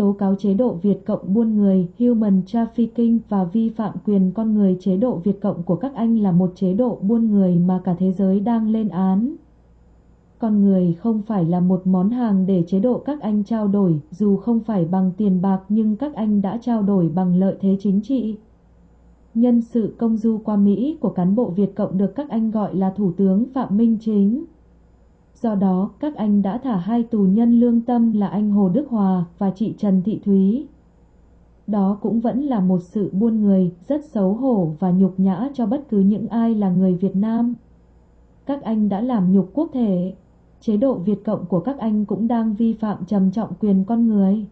tố cáo chế độ Việt Cộng buôn người, human trafficking và vi phạm quyền con người chế độ Việt Cộng của các anh là một chế độ buôn người mà cả thế giới đang lên án. Con người không phải là một món hàng để chế độ các anh trao đổi, dù không phải bằng tiền bạc nhưng các anh đã trao đổi bằng lợi thế chính trị. Nhân sự công du qua Mỹ của cán bộ Việt Cộng được các anh gọi là Thủ tướng Phạm Minh Chính. Do đó, các anh đã thả hai tù nhân lương tâm là anh Hồ Đức Hòa và chị Trần Thị Thúy. Đó cũng vẫn là một sự buôn người rất xấu hổ và nhục nhã cho bất cứ những ai là người Việt Nam. Các anh đã làm nhục quốc thể. Chế độ Việt Cộng của các anh cũng đang vi phạm trầm trọng quyền con người.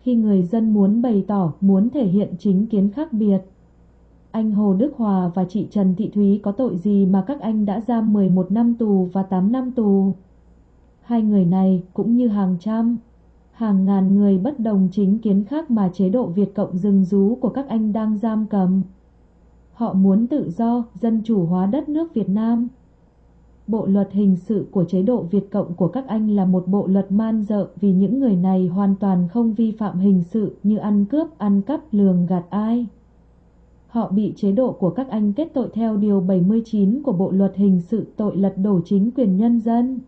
Khi người dân muốn bày tỏ, muốn thể hiện chính kiến khác biệt, anh Hồ Đức Hòa và chị Trần Thị Thúy có tội gì mà các anh đã giam 11 năm tù và 8 năm tù? Hai người này cũng như hàng trăm, hàng ngàn người bất đồng chính kiến khác mà chế độ Việt Cộng rừng rú của các anh đang giam cầm. Họ muốn tự do, dân chủ hóa đất nước Việt Nam. Bộ luật hình sự của chế độ Việt Cộng của các anh là một bộ luật man dợ vì những người này hoàn toàn không vi phạm hình sự như ăn cướp, ăn cắp, lường gạt ai. Họ bị chế độ của các anh kết tội theo Điều 79 của Bộ Luật Hình sự tội lật đổ chính quyền nhân dân.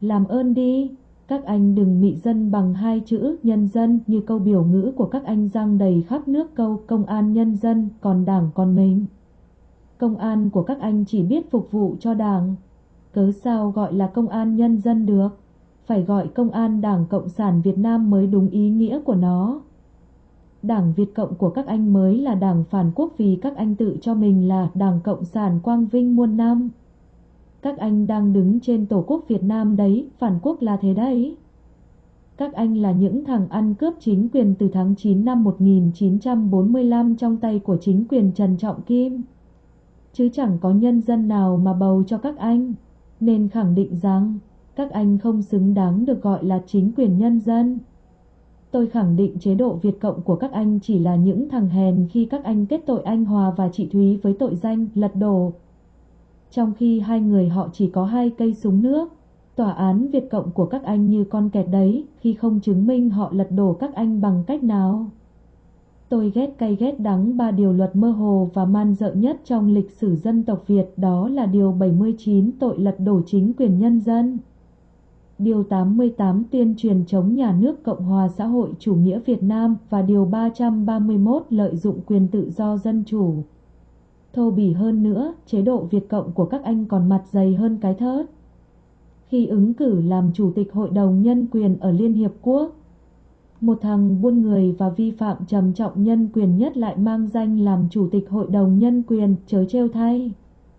Làm ơn đi, các anh đừng mị dân bằng hai chữ nhân dân như câu biểu ngữ của các anh giang đầy khắp nước câu công an nhân dân còn đảng còn mình. Công an của các anh chỉ biết phục vụ cho đảng. Cớ sao gọi là công an nhân dân được? Phải gọi công an Đảng Cộng sản Việt Nam mới đúng ý nghĩa của nó. Đảng Việt Cộng của các anh mới là đảng phản quốc vì các anh tự cho mình là Đảng Cộng sản Quang Vinh muôn năm. Các anh đang đứng trên Tổ quốc Việt Nam đấy, phản quốc là thế đấy. Các anh là những thằng ăn cướp chính quyền từ tháng 9 năm 1945 trong tay của chính quyền Trần Trọng Kim. Chứ chẳng có nhân dân nào mà bầu cho các anh, nên khẳng định rằng các anh không xứng đáng được gọi là chính quyền nhân dân. Tôi khẳng định chế độ Việt Cộng của các anh chỉ là những thằng hèn khi các anh kết tội anh Hòa và chị Thúy với tội danh lật đổ. Trong khi hai người họ chỉ có hai cây súng nước, tòa án Việt Cộng của các anh như con kẹt đấy khi không chứng minh họ lật đổ các anh bằng cách nào. Tôi ghét cay ghét đắng ba điều luật mơ hồ và man dợ nhất trong lịch sử dân tộc Việt đó là điều 79 tội lật đổ chính quyền nhân dân. Điều 88 tuyên truyền chống nhà nước Cộng hòa xã hội chủ nghĩa Việt Nam và Điều 331 lợi dụng quyền tự do dân chủ. Thô bỉ hơn nữa, chế độ Việt Cộng của các anh còn mặt dày hơn cái thớt. Khi ứng cử làm Chủ tịch Hội đồng Nhân quyền ở Liên Hiệp Quốc, một thằng buôn người và vi phạm trầm trọng nhân quyền nhất lại mang danh làm Chủ tịch Hội đồng Nhân quyền chớ trêu thay.